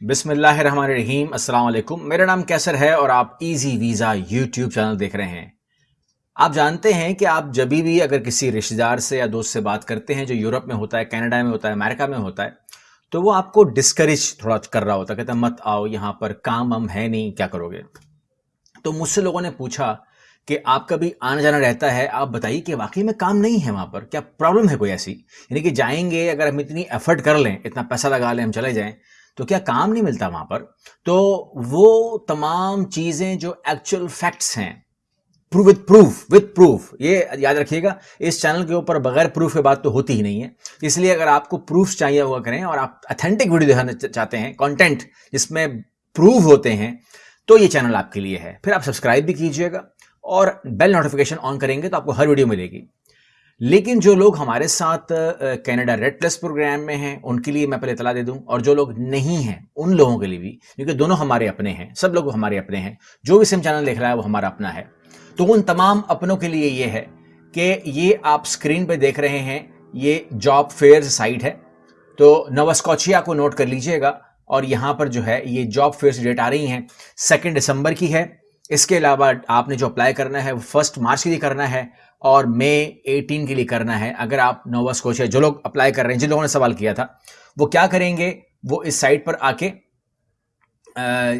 بسم اللہ الرحمن الرحیم السلام علیکم میرا نام کیسر ہے اور آپ ایزی ویزا یوٹیوب چینل دیکھ رہے ہیں۔ آپ جانتے ہیں کہ آپ جبھی بھی اگر کسی رشتہ دار سے یا دوست سے بات کرتے ہیں جو یورپ میں ہوتا ہے، کینیڈا میں ہوتا ہے، امریکہ میں ہوتا ہے، تو وہ آپ کو ڈسکریج تھوڑا کر رہا ہوتا ہے، کہتا ہے، مت آؤ، یہاں پر کام ہم ہے نہیں، کیا کرو گے؟ تو مجھ سے لوگوں نے پوچھا کہ آپ کا بھی آنا جانا رہتا ہے؟ آپ بتائیے کہ واقعی میں کام نہیں ہے وہاں پر، کیا پرابلم ہے کوئی ایسی؟ یعنی کہ جائیں گے، اگر ہم اتنی ایفرٹ کر لیں، اتنا پیسہ لگا لیں، ہم چلے جائیں تو کیا کام نہیں ملتا وہاں پر؟ تو وہ تمام چیزیں جو ایکچوئل فیکٹس ہیں وتھ پروف وتھ پروف یہ یاد رکھیے گا، اس چینل کے اوپر بغیر پروف کے بات تو ہوتی ہی نہیں ہے۔ اس لیے اگر آپ کو پروف چاہیے ہوا کریں اور آپ اتھینٹک ویڈیو دکھانا چاہتے ہیں کانٹینٹ جس میں پروف ہوتے ہیں، تو یہ چینل آپ کے لیے ہے۔ پھر آپ سبسکرائب بھی کیجیے گا اور بیل نوٹیفیکیشن آن کریں گے تو آپ کو ہر ویڈیو ملے گی۔ لیکن جو لوگ ہمارے ساتھ کینیڈا ریڈ پلس پروگرام میں ہیں، ان کے لیے میں پہلے اطلاع دے دوں۔ اور جو لوگ نہیں ہیں، ان لوگوں کے لیے بھی، کیونکہ دونوں ہمارے اپنے ہیں، سب لوگ ہمارے اپنے ہیں۔ جو بھی سم چینل دیکھ رہا ہے، وہ ہمارا اپنا ہے۔ تو ان تمام اپنوں کے لیے یہ ہے کہ یہ آپ اسکرین پہ دیکھ رہے ہیں، یہ جاب فیئر سائٹ ہے۔ تو نوسکوچیا کو نوٹ کر لیجیے گا۔ اور یہاں پر جو ہے، یہ جاب فیئر ڈیٹ آ رہی ہیں سیکنڈ دسمبر کی ہے۔ اس کے علاوہ آپ نے جو اپلائی کرنا ہے، وہ فرسٹ مارچ کے لیے کرنا ہے۔ اور مے ایٹین کے لیے کرنا ہے۔ اگر آپ نووا اسکوچیا جو لوگ اپلائی کر رہے ہیں، جن لوگوں نے سوال کیا تھا، وہ کیا کریں گے؟ وہ اس سائٹ پر آ کے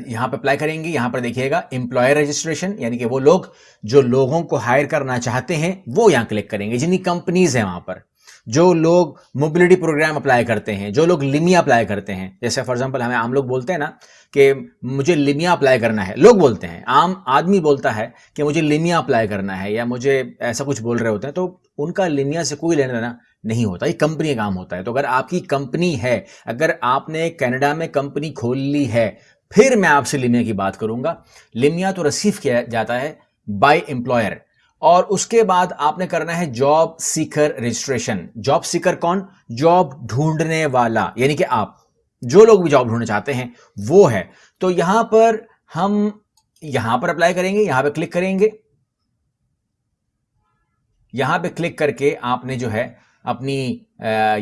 یہاں پہ اپلائی کریں گے۔ یہاں پر دیکھیے گا امپلائر رجسٹریشن یعنی کہ وہ لوگ جو لوگوں کو ہائر کرنا چاہتے ہیں، وہ یہاں کلک کریں گے۔ جنہیں کمپنیز ہیں وہاں پر۔ جو لوگ موبلٹی پروگرام اپلائی کرتے ہیں، جو لوگ لمیا اپلائی کرتے ہیں، جیسے فار ایگزامپل ہمیں عام لوگ بولتے ہیں نا کہ مجھے لمیا اپلائی کرنا ہے، لوگ بولتے ہیں، عام آدمی بولتا ہے کہ مجھے لمیا اپلائی کرنا ہے یا مجھے ایسا کچھ بول رہے ہوتے ہیں، تو ان کا لمیا سے کوئی لینا دینا نہیں ہوتا، یہ کمپنی کا کام ہوتا ہے۔ تو اگر آپ کی کمپنی ہے، اگر آپ نے کینیڈا میں کمپنی کھول لی ہے، پھر میں آپ سے لمیا کی بات کروں گا۔ لمیا تو ریسیو کیا جاتا ہے بائی امپلائر اور اس کے بعد آپ نے کرنا ہے job seeker registration job seeker کون? جاب ڈھونڈنے والا یعنی کہ آپ، جو لوگ بھی جاب ڈھونڈنا چاہتے ہیں، وہ ہے۔ تو یہاں پر ہم یہاں پر اپلائی کریں گے، یہاں پہ کلک کریں گے۔ یہاں پہ کلک کر کے آپ نے جو ہے اپنی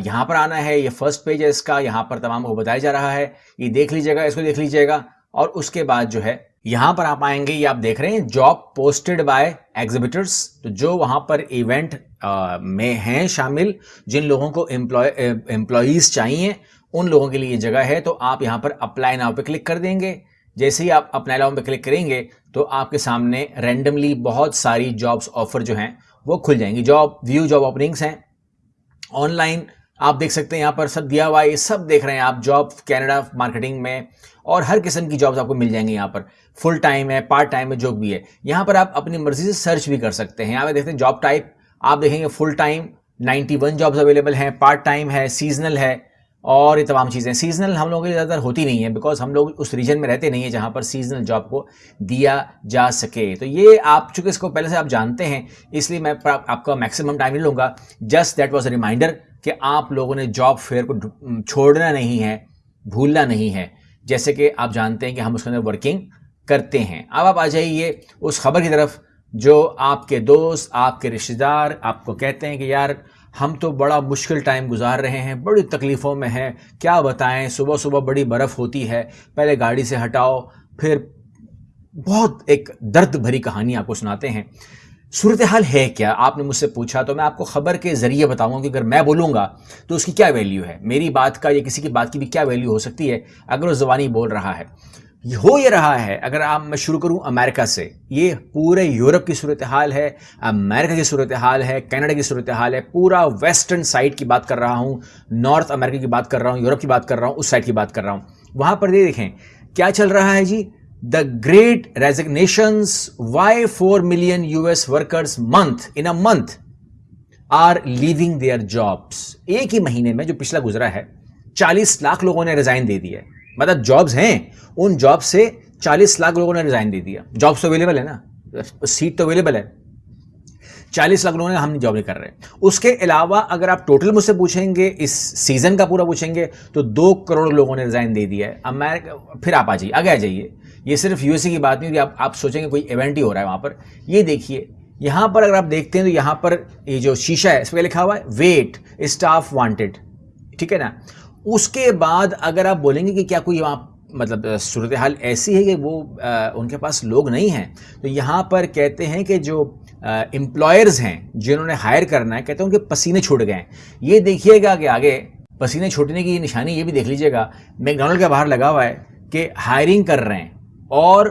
یہاں پر آنا ہے، یہ فرسٹ پیج ہے اس کا، یہاں پر تمام کو بتایا جا رہا ہے۔ یہ دیکھ لیجیے گا، اس کو دیکھ لیجیے گا۔ اور اس کے بعد جو ہے یہاں پر آپ آئیں گے، یہ آپ دیکھ رہے ہیں، جاب پوسٹڈ بائی ایگزیبیٹرس تو جو وہاں پر ایونٹ میں ہیں شامل، جن لوگوں کو امپلائیز چاہیے، ان لوگوں کے لیے یہ جگہ ہے، تو آپ یہاں پر اپلائی ناؤ پہ کلک کر دیں گے۔ جیسے ہی آپ اپلائی ناؤ پہ کلک کریں گے، تو آپ کے سامنے رینڈملی بہت ساری جابس آفر جو ہیں، وہ کھل جائیں گی۔ جاب ویو جاب اوپننگس ہیں۔ آن لائن آپ دیکھ سکتے ہیں یہاں پر سب دیا ہوا یہ سب دیکھ رہے ہیں آپ جاب کینیڈا مارکیٹنگ میں، اور ہر قسم کی جابس آپ کو مل جائیں گے یہاں پر۔ فل ٹائم ہے، پارٹ ٹائم ہے، جو بھی ہے۔ یہاں پر آپ اپنی مرضی سے سرچ بھی کر سکتے ہیں۔ یہاں پہ دیکھتے ہیں جاب ٹائپ، آپ دیکھیں گے full time, ninety one jobs available ہیں، پارٹ ٹائم ہے سیزنل ہے، اور یہ تمام چیزیں۔ سیزنل ہم لوگوں کے لیے زیادہ تر ہوتی نہیں ہے بیکاز ہم لوگ اس ریجن میں رہتے نہیں ہیں جہاں پر سیزنل جاب کو دیا جا سکے۔ تو یہ آپ، چونکہ اس کو پہلے سے آپ جانتے ہیں، اس لیے میں آپ کا میکسیمم ٹائم نہیں لوں گا۔ Just that was a reminder کہ آپ لوگوں نے جاب فیئر کو چھوڑنا نہیں ہے، بھولنا نہیں ہے۔ جیسے کہ آپ جانتے ہیں کہ ہم اس کے اندر ورکنگ کرتے ہیں۔ اب آپ آ جائیے اس خبر کی طرف جو آپ کے دوست، آپ کے رشتہ دار آپ کو کہتے ہیں کہ یار ہم تو بڑا مشکل ٹائم گزار رہے ہیں، بڑی تکلیفوں میں ہیں، کیا بتائیں؟ صبح صبح بڑی برف ہوتی ہے، پہلے گاڑی سے ہٹاؤ، پھر بہت ایک درد بھری کہانی آپ کو سناتے ہیں۔ صورتحال ہے کیا؟ آپ نے مجھ سے پوچھا تو میں آپ کو خبر کے ذریعے بتاؤں گا کہ اگر میں بولوں گا تو اس کی کیا ویلیو ہے؟ میری بات کا یا کسی کی بات کی بھی کیا ویلیو ہو سکتی ہے اگر وہ زبانی بول رہا ہے؟ ہو یہ رہا ہے، اگر آپ میں شروع کروں امریکہ سے، یہ پورے یورپ کی صورتحال ہے، امریکہ کی صورتحال ہے، کینیڈا کی صورتحال ہے، پورا ویسٹرن سائڈ کی بات کر رہا ہوں، نارتھ امریکہ کی بات کر رہا ہوں، یورپ کی بات کر رہا ہوں، اس سائڈ کی بات کر رہا ہوں۔ وہاں پر یہ دیکھیں، کیا چل رہا ہے جی؟ The great resignations why four million U S workers month in month are leaving their jobs ایک ہی مہینے میں جو پچھلا گزرا ہے، چالیس لاکھ لوگوں نے ریزائن دے دیا ہے۔ مطلب جابس ہیں، ان جاب سے چالیس لاکھ لوگوں نے ریزائن دے دیا۔ جابس تو اویلیبل ہے نا۔ سیٹ تو اویلیبل ہے۔ چالیس لاکھ لوگوں نے ہم جاب نہیں کر رہے۔ اس کے علاوہ اگر آپ ٹوٹل مجھ سے پوچھیں گے، اس سیزن کا پورا پوچھیں گے، تو دو کروڑ لوگوں نے ریزائن دے دیا ہے۔ امیرکا پھر آپ آ جائیے، آگے آ جائیے۔ یہ صرف یو ایس اے کی بات نہیں ہوتی، آپ آپ سوچیں گے کوئی ایونٹ ہی ہو رہا ہے وہاں پر۔ یہ دیکھیے، یہاں پر اگر آپ دیکھتے ہیں تو یہاں پر یہ جو شیشہ ہے، اس پہ لکھا ہوا ہے ویٹ اسٹاف وانٹیڈ ٹھیک ہے نا؟ اس کے بعد اگر آپ بولیں گے کہ کیا کوئی وہاں مطلب صورتحال ایسی ہے کہ وہ ان کے پاس لوگ نہیں ہیں، تو یہاں پر کہتے ہیں کہ جو امپلائرز ہیں جنہوں نے ہائر کرنا ہے، کہتے ہیں ان کے پسینے چھوٹ گئے ہیں۔ یہ دیکھیے گا کہ آگے پسینے چھوٹنے کی نشانی یہ بھی دیکھ لیجیے گا میک کے باہر لگا ہوا ہے کہ ہائرنگ کر رہے ہیں اور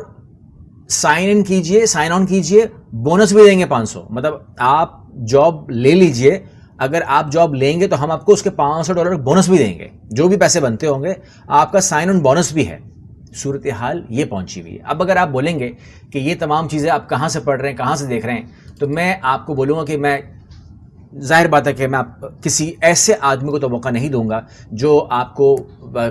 سائن ان کیجیے سائن آن کیجیے بونس بھی دیں گے پانچ سو۔ مطلب آپ جاب لے لیجیے۔ اگر آپ جاب لیں گے تو ہم آپ کو اس کے پانچ سو ڈالر بونس بھی دیں گے۔ جو بھی پیسے بنتے ہوں گے، آپ کا سائن آن بونس بھی ہے۔ صورتحال یہ پہنچی ہوئی ہے۔ اب اگر آپ بولیں گے کہ یہ تمام چیزیں آپ کہاں سے پڑھ رہے ہیں، کہاں سے دیکھ رہے ہیں، تو میں آپ کو بولوں گا کہ میں ظاہر بات ہے کہ میں آپ کسی ایسے آدمی کو تو موقع نہیں دوں گا جو آپ کو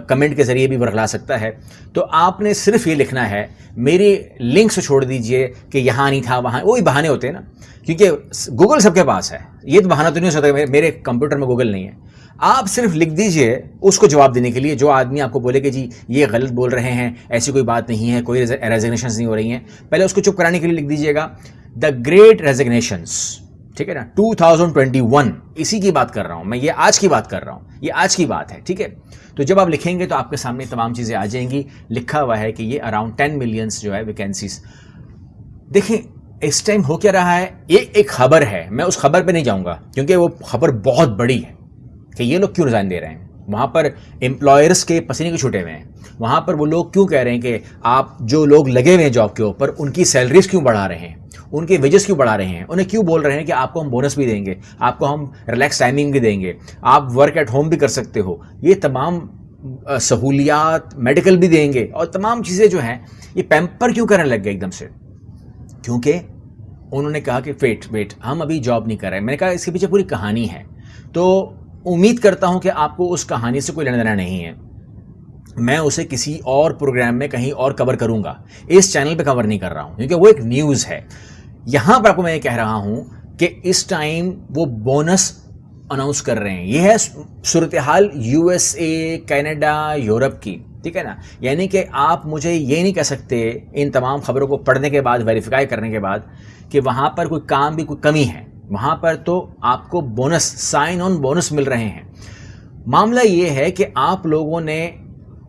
کمنٹ کے ذریعے بھی برخلا سکتا ہے۔ تو آپ نے صرف یہ لکھنا ہے، میری لنک سے چھوڑ دیجیے کہ یہاں نہیں تھا، وہاں، وہی بہانے ہوتے ہیں نا۔ کیونکہ گوگل سب کے پاس ہے۔ یہ تو بہانہ تو نہیں ہو سکتا میرے کمپیوٹر میں گوگل نہیں ہے۔ آپ صرف لکھ دیجیے اس کو جواب دینے کے لیے۔ جو آدمی آپ کو بولے کہ جی یہ غلط بول رہے ہیں، ایسی کوئی بات نہیں ہے، کوئی ریزگنیشنز نہیں ہو رہی ہیں۔ پہلے اس کو چپ کرانے کے لیے لکھ دیجیے گا۔ دا گریٹ ریزگنیشنس ٹھیک ہے نا؟ ٹو تھاؤزینڈ ٹوینٹی ون اسی کی بات کر رہا ہوں میں، یہ آج کی بات کر رہا ہوں، یہ آج کی بات ہے، ٹھیک ہے؟ تو جب آپ لکھیں گے تو آپ کے سامنے تمام چیزیں آ جائیں گی۔ لکھا ہوا ہے کہ یہ اراؤنڈ ٹین ملینس جو ہے ویکینسیز دیکھیں، اس ٹائم ہو کیا رہا ہے؟ یہ ایک خبر ہے، میں اس خبر پہ نہیں جاؤں گا، کیونکہ وہ خبر بہت بڑی ہے کہ یہ لوگ کیوں ریزائن دے رہے ہیں؟ وہاں پر امپلائرس کے پسینے کے چھوٹے ہوئے ہیں۔ وہاں پر وہ لوگ کیوں کہہ رہے ہیں کہ آپ جو لوگ لگے ہوئے ہیں جاب کے اوپر، ان کی سیلریز کیوں بڑھا رہے ہیں؟ ان کے ویجز کیوں بڑھا رہے ہیں؟ انہیں کیوں بول رہے ہیں کہ آپ کو ہم بونس بھی دیں گے؟ آپ کو ہم ریلیکس ٹائمنگ بھی دیں گے؟ آپ ورک ایٹ ہوم بھی کر سکتے ہو؟ یہ تمام سہولیات میڈیکل بھی دیں گے اور تمام چیزیں جو ہیں، یہ پیمپر کیوں کرنے لگ گئے ایک دم سے؟ کیونکہ انہوں نے کہا کہ ویٹ ویٹ ہم ابھی جاب نہیں کر رہے میں نے کہا اس کے پیچھے پوری کہانی ہے۔ تو امید کرتا ہوں کہ آپ کو اس کہانی سے کوئی لینا دینا نہیں ہے۔ میں اسے کسی اور پروگرام میں کہیں اور کور کروں گا۔ اس چینل پہ کور نہیں کر رہا ہوں۔ کیونکہ وہ ایک نیوز ہے۔ یہاں پر آپ کو میں یہ کہہ رہا ہوں کہ اس ٹائم وہ بونس اناؤنس کر رہے ہیں۔ یہ ہے صورتحال U S A, Canada, Europe کی۔ ٹھیک ہے نا؟ یعنی کہ آپ مجھے یہ نہیں کہہ سکتے ان تمام خبروں کو پڑھنے کے بعد ویریفائی کرنے کے بعد کہ وہاں پر کوئی کام بھی، کوئی کمی ہے۔ وہاں پر تو آپ کو بونس سائن آن بونس مل رہے ہیں۔ معاملہ یہ ہے کہ آپ لوگوں نے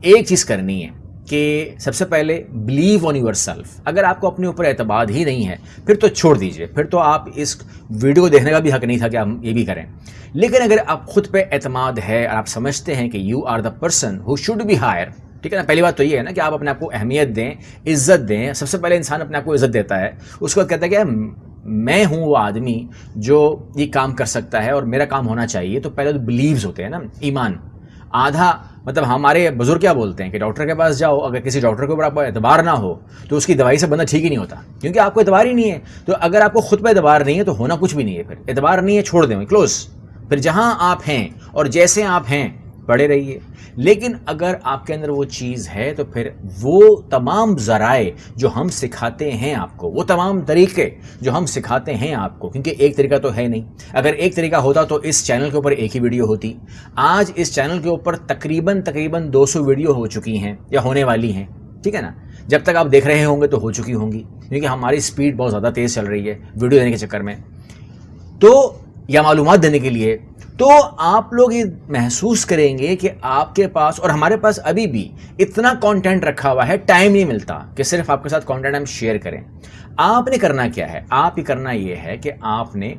ایک چیز کرنی ہے۔ کہ سب سے پہلے بلیو آن یور سیلف اگر آپ کو اپنے اوپر اعتماد ہی نہیں ہے، پھر تو چھوڑ دیجیے، پھر تو آپ اس ویڈیو دیکھنے کا بھی حق نہیں تھا کہ ہم یہ بھی کریں۔ لیکن اگر آپ خود پہ اعتماد ہے اور آپ سمجھتے ہیں کہ you are the person who should be hired ٹھیک ہے نا؟ پہلی بات تو یہ ہے نا کہ آپ اپنے آپ کو اہمیت دیں، عزت دیں۔ سب سے پہلے انسان اپنے آپ کو عزت دیتا ہے، اس کو کہتا ہے کہ میں ہوں وہ آدمی جو یہ کام کر سکتا ہے اور میرا کام ہونا چاہیے۔ تو پہلے تو بلیوز ہوتے ہیں نا، ایمان۔ آدھا مطلب ہمارے بزرگ کیا بولتے ہیں کہ ڈاکٹر کے پاس جاؤ، اگر کسی ڈاکٹر کے اوپر آپ کو اعتبار نہ ہو، تو اس کی دوائی سے بندہ ٹھیک ہی نہیں ہوتا۔ کیونکہ آپ کو اعتبار ہی نہیں ہے۔ تو اگر آپ کو خود پہ اعتبار نہیں ہے تو ہونا کچھ بھی نہیں ہے پھر۔ اعتبار نہیں ہے، چھوڑ دیں۔ کلوز پھر جہاں آپ ہیں اور جیسے آپ ہیں پڑے رہیے۔ لیکن اگر آپ کے اندر وہ چیز ہے تو پھر وہ تمام ذرائع جو ہم سکھاتے ہیں آپ کو، وہ تمام طریقے جو ہم سکھاتے ہیں آپ کو، کیونکہ ایک طریقہ تو ہے نہیں۔ اگر ایک طریقہ ہوتا تو اس چینل کے اوپر ایک ہی ویڈیو ہوتی۔ آج اس چینل کے اوپر تقریباً تقریباً دو سو ویڈیو ہو چکی ہیں یا ہونے والی ہیں۔ ٹھیک ہے نا؟ جب تک آپ دیکھ رہے ہوں گے تو ہو چکی ہوں گی، کیونکہ ہماری اسپیڈ بہت زیادہ تیز چل رہی ہے ویڈیو دینے کے چکر میں۔ تو یا معلومات دینے کے لیے، تو آپ لوگ یہ محسوس کریں گے کہ آپ کے پاس اور ہمارے پاس ابھی بھی اتنا کانٹینٹ رکھا ہوا ہے ٹائم نہیں ملتا کہ صرف آپ کے ساتھ کانٹینٹ ہم شیئر کریں۔ آپ نے کرنا کیا ہے؟ آپ ہی کرنا یہ ہے کہ آپ نے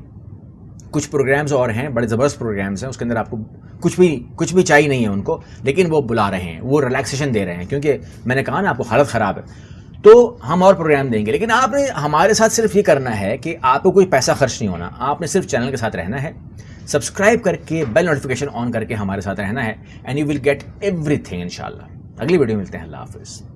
کچھ پروگرامز اور ہیں، بڑے زبردست پروگرامز ہیں، اس کے اندر آپ کو کچھ بھی کچھ بھی چاہیے نہیں ہے ان کو، لیکن وہ بلا رہے ہیں، وہ ریلیکسیشن دے رہے ہیں۔ کیونکہ میں نے کہا نا، آپ کو حالت خراب ہے۔ تو ہم اور پروگرام دیں گے۔ لیکن آپ نے ہمارے ساتھ صرف یہ کرنا ہے کہ آپ کو کوئی پیسہ خرچ نہیں ہونا۔ آپ نے صرف چینل کے ساتھ رہنا ہے۔ سبسکرائب کر کے بیل نوٹیفکیشن آن کر کے ہمارے ساتھ رہنا ہے۔ And you will get every thing ان شاء اللہ اگلی ویڈیو ملتے ہیں۔ اللہ حافظ۔